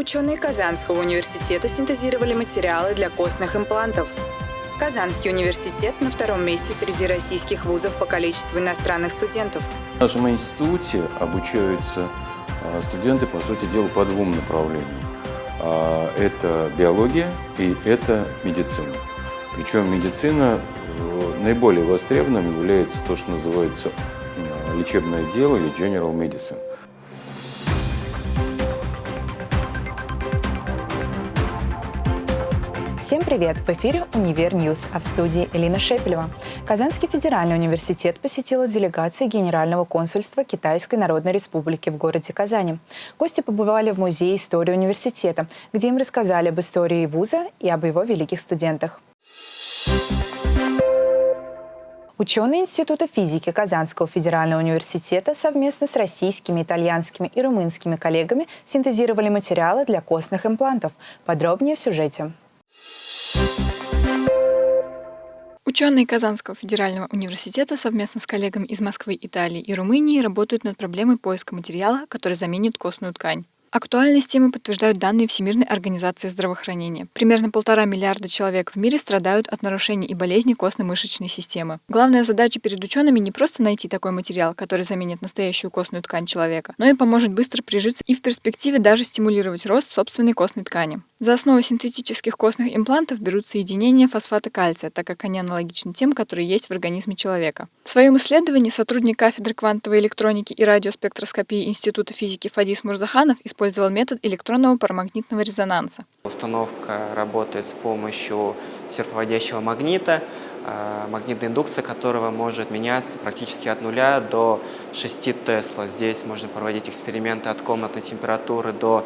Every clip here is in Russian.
Ученые Казанского университета синтезировали материалы для костных имплантов. Казанский университет на втором месте среди российских вузов по количеству иностранных студентов. В нашем институте обучаются а, студенты, по сути дела, по двум направлениям. А, это биология и это медицина. Причем медицина э, наиболее востребованным является то, что называется лечебное дело или general medicine. Всем привет! В эфире «Универ Ньюс», а в студии Элина Шепелева. Казанский федеральный университет посетила делегация Генерального консульства Китайской Народной Республики в городе Казани. Гости побывали в Музее истории университета, где им рассказали об истории вуза и об его великих студентах. Ученые Института физики Казанского федерального университета совместно с российскими, итальянскими и румынскими коллегами синтезировали материалы для костных имплантов. Подробнее в сюжете. Ученые Казанского федерального университета совместно с коллегами из Москвы, Италии и Румынии работают над проблемой поиска материала, который заменит костную ткань. Актуальность темы подтверждают данные Всемирной организации здравоохранения. Примерно полтора миллиарда человек в мире страдают от нарушений и болезней костно-мышечной системы. Главная задача перед учеными не просто найти такой материал, который заменит настоящую костную ткань человека, но и поможет быстро прижиться и в перспективе даже стимулировать рост собственной костной ткани. За основу синтетических костных имплантов берут соединения фосфата кальция, так как они аналогичны тем, которые есть в организме человека. В своем исследовании сотрудник кафедры квантовой электроники и радиоспектроскопии Института физики Фадис Мурзаханов использовал метод электронного парамагнитного резонанса. Установка работает с помощью серповодящего магнита, а, магнитная индукция которого может меняться практически от нуля до 6 Тесла. Здесь можно проводить эксперименты от комнатной температуры до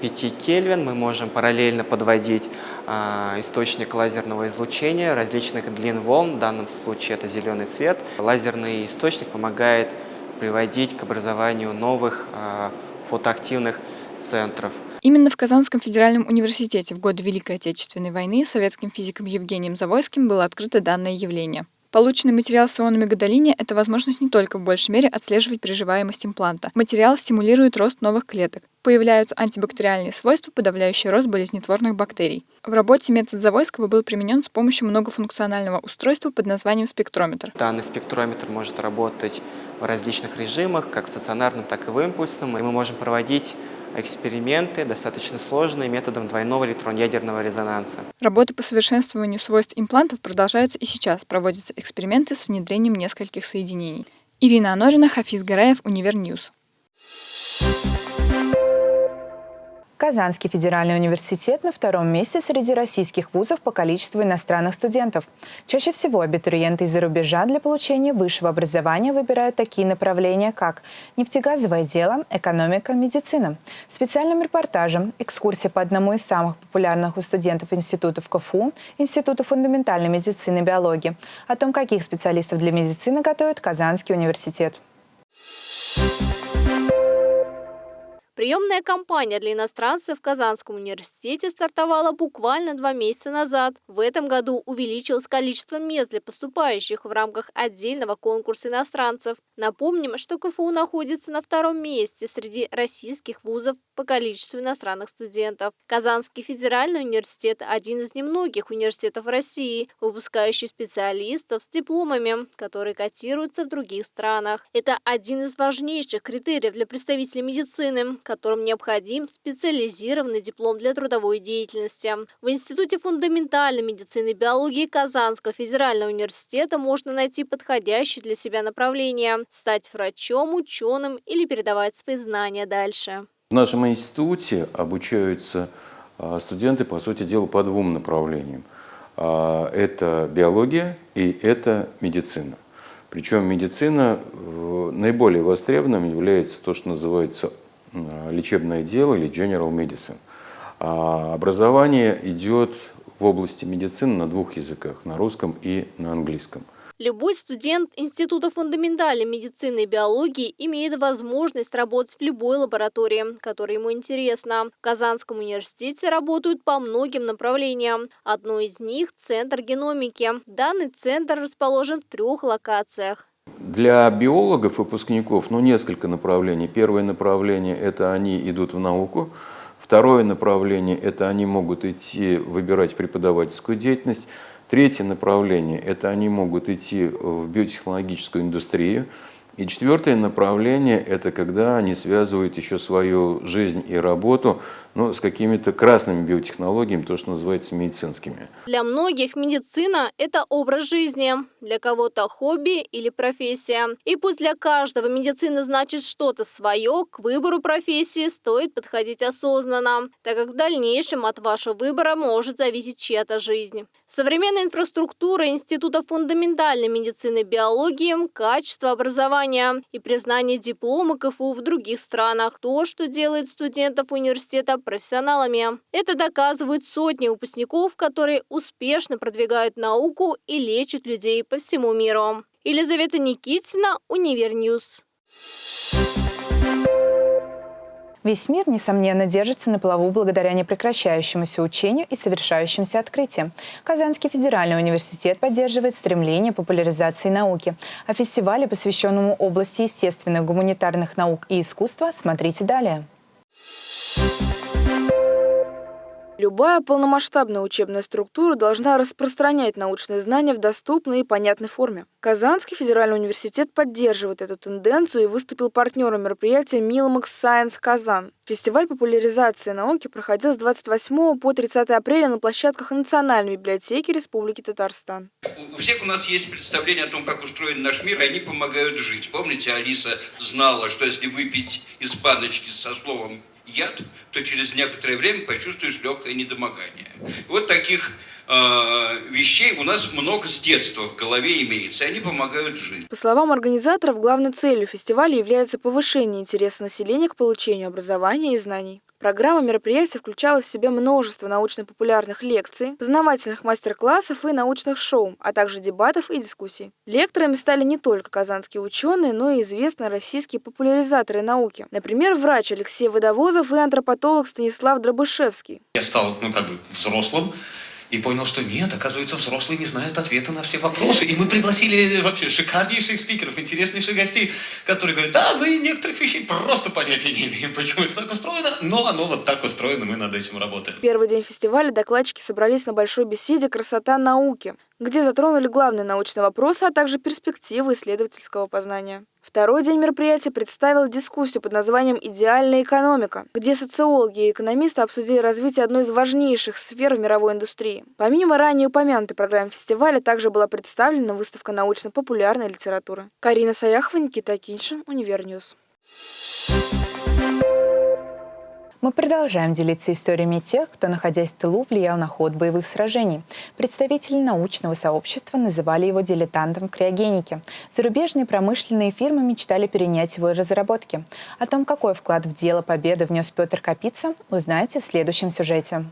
5 Кельвин мы можем параллельно подводить э, источник лазерного излучения различных длин волн, в данном случае это зеленый цвет. Лазерный источник помогает приводить к образованию новых э, фотоактивных центров. Именно в Казанском федеральном университете в годы Великой Отечественной войны советским физиком Евгением Завойским было открыто данное явление. Полученный материал с ионами гадолиния – это возможность не только в большей мере отслеживать приживаемость импланта. Материал стимулирует рост новых клеток. Появляются антибактериальные свойства, подавляющие рост болезнетворных бактерий. В работе метод Завойского был применен с помощью многофункционального устройства под названием спектрометр. Данный спектрометр может работать в различных режимах, как в стационарном, так и в импульсном. И мы можем проводить эксперименты, достаточно сложные, методом двойного электронно-ядерного резонанса. Работы по совершенствованию свойств имплантов продолжаются и сейчас. Проводятся эксперименты с внедрением нескольких соединений. Ирина Анорина, Хафиз Гараев, Универньюз. Казанский федеральный университет на втором месте среди российских вузов по количеству иностранных студентов. Чаще всего абитуриенты из-за рубежа для получения высшего образования выбирают такие направления, как нефтегазовое дело, экономика, медицина. Специальным репортажем экскурсия по одному из самых популярных у студентов институтов КФУ, Института фундаментальной медицины и биологии, о том, каких специалистов для медицины готовит Казанский университет. Приемная кампания для иностранцев в Казанском университете стартовала буквально два месяца назад. В этом году увеличилось количество мест для поступающих в рамках отдельного конкурса иностранцев. Напомним, что КФУ находится на втором месте среди российских вузов по количеству иностранных студентов. Казанский федеральный университет – один из немногих университетов России, выпускающий специалистов с дипломами, которые котируются в других странах. Это один из важнейших критериев для представителей медицины, которым необходим специализированный диплом для трудовой деятельности. В Институте фундаментальной медицины и биологии Казанского федерального университета можно найти подходящее для себя направление – стать врачом, ученым или передавать свои знания дальше. В нашем институте обучаются а, студенты, по сути дела, по двум направлениям. А, это биология и это медицина. Причем медицина наиболее востребованным является то, что называется лечебное дело или general medicine. А образование идет в области медицины на двух языках, на русском и на английском. Любой студент Института фундаментальной медицины и биологии имеет возможность работать в любой лаборатории, которая ему интересна. В Казанском университете работают по многим направлениям. Одно из них – Центр геномики. Данный центр расположен в трех локациях. Для биологов, выпускников, ну, несколько направлений. Первое направление – это они идут в науку. Второе направление – это они могут идти выбирать преподавательскую деятельность. Третье направление – это они могут идти в биотехнологическую индустрию. И четвертое направление – это когда они связывают еще свою жизнь и работу ну, с какими-то красными биотехнологиями, то, что называется медицинскими. Для многих медицина – это образ жизни, для кого-то хобби или профессия. И пусть для каждого медицина значит что-то свое, к выбору профессии стоит подходить осознанно, так как в дальнейшем от вашего выбора может зависеть чья-то жизнь. Современная инфраструктура Института фундаментальной медицины и биологии, качество образования и признание диплома КФУ в других странах – то, что делает студентов университета профессионалами. Это доказывают сотни выпускников, которые успешно продвигают науку и лечат людей по всему миру. Елизавета Никитина, Универньюз. Весь мир, несомненно, держится на плаву благодаря непрекращающемуся учению и совершающимся открытиям. Казанский федеральный университет поддерживает стремление популяризации науки. О фестивале, посвященному области естественных, гуманитарных наук и искусства, смотрите далее. Любая полномасштабная учебная структура должна распространять научные знания в доступной и понятной форме. Казанский федеральный университет поддерживает эту тенденцию и выступил партнером мероприятия Milmax Science Казан. Фестиваль популяризации науки проходил с 28 по 30 апреля на площадках Национальной библиотеки Республики Татарстан. У всех у нас есть представление о том, как устроен наш мир, и они помогают жить. Помните, Алиса знала, что если выпить из баночки со словом яд, то через некоторое время почувствуешь легкое недомогание. Вот таких э, вещей у нас много с детства в голове имеется, и они помогают жить. По словам организаторов, главной целью фестиваля является повышение интереса населения к получению образования и знаний. Программа мероприятия включала в себя множество научно-популярных лекций, познавательных мастер-классов и научных шоу, а также дебатов и дискуссий. Лекторами стали не только казанские ученые, но и известные российские популяризаторы науки. Например, врач Алексей Водовозов и антропотолог Станислав Дробышевский. Я стал, ну, как бы взрослым, и понял, что нет, оказывается, взрослые не знают ответа на все вопросы. И мы пригласили вообще шикарнейших спикеров, интереснейших гостей, которые говорят, да, мы некоторых вещей просто понятия не имеем, почему это так устроено, но оно вот так устроено, мы над этим работаем. Первый день фестиваля докладчики собрались на большой беседе «Красота науки», где затронули главные научные вопросы, а также перспективы исследовательского познания. Второй день мероприятия представил дискуссию под названием «Идеальная экономика», где социологи и экономисты обсудили развитие одной из важнейших сфер в мировой индустрии. Помимо ранее упомянутой программы фестиваля, также была представлена выставка научно-популярной литературы. Карина Саяхова, Никита Киншин, Универньюз. Мы продолжаем делиться историями тех, кто, находясь в тылу, влиял на ход боевых сражений. Представители научного сообщества называли его дилетантом в криогенике. Зарубежные промышленные фирмы мечтали перенять его разработки. О том, какой вклад в дело победы внес Петр Капица, узнаете в следующем сюжете.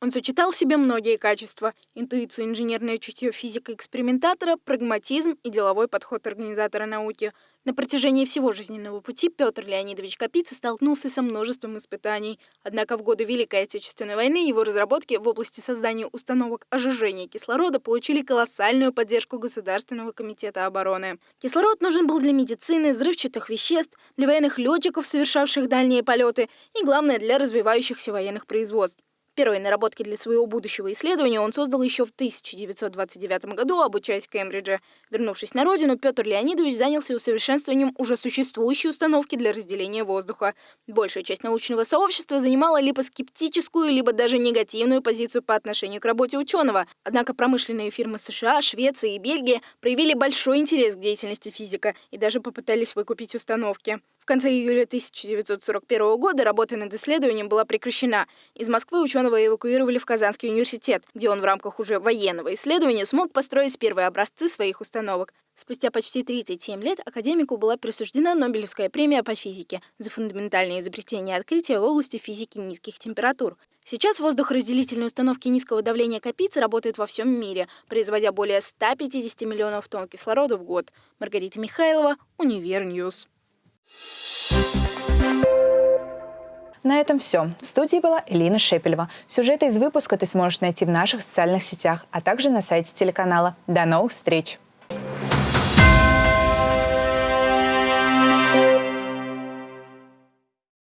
Он сочетал в себе многие качества – интуицию, инженерное чутье физика-экспериментатора, прагматизм и деловой подход организатора науки – на протяжении всего жизненного пути Петр Леонидович Капица столкнулся со множеством испытаний. Однако в годы Великой Отечественной войны его разработки в области создания установок ожижения кислорода получили колоссальную поддержку Государственного комитета обороны. Кислород нужен был для медицины, взрывчатых веществ, для военных летчиков, совершавших дальние полеты и, главное, для развивающихся военных производств. Первые наработки для своего будущего исследования он создал еще в 1929 году, обучаясь в Кембридже. Вернувшись на родину, Петр Леонидович занялся усовершенствованием уже существующей установки для разделения воздуха. Большая часть научного сообщества занимала либо скептическую, либо даже негативную позицию по отношению к работе ученого. Однако промышленные фирмы США, Швеции и Бельгии проявили большой интерес к деятельности физика и даже попытались выкупить установки конце июля 1941 года работа над исследованием была прекращена. Из Москвы ученого эвакуировали в Казанский университет, где он в рамках уже военного исследования смог построить первые образцы своих установок. Спустя почти 37 лет академику была присуждена Нобелевская премия по физике за фундаментальные изобретения и открытия в области физики низких температур. Сейчас воздухоразделительные установки низкого давления Капицы работают во всем мире, производя более 150 миллионов тонн кислорода в год. Маргарита Михайлова, Универньюз. На этом все. В студии была Элина Шепелева. Сюжеты из выпуска ты сможешь найти в наших социальных сетях, а также на сайте телеканала. До новых встреч!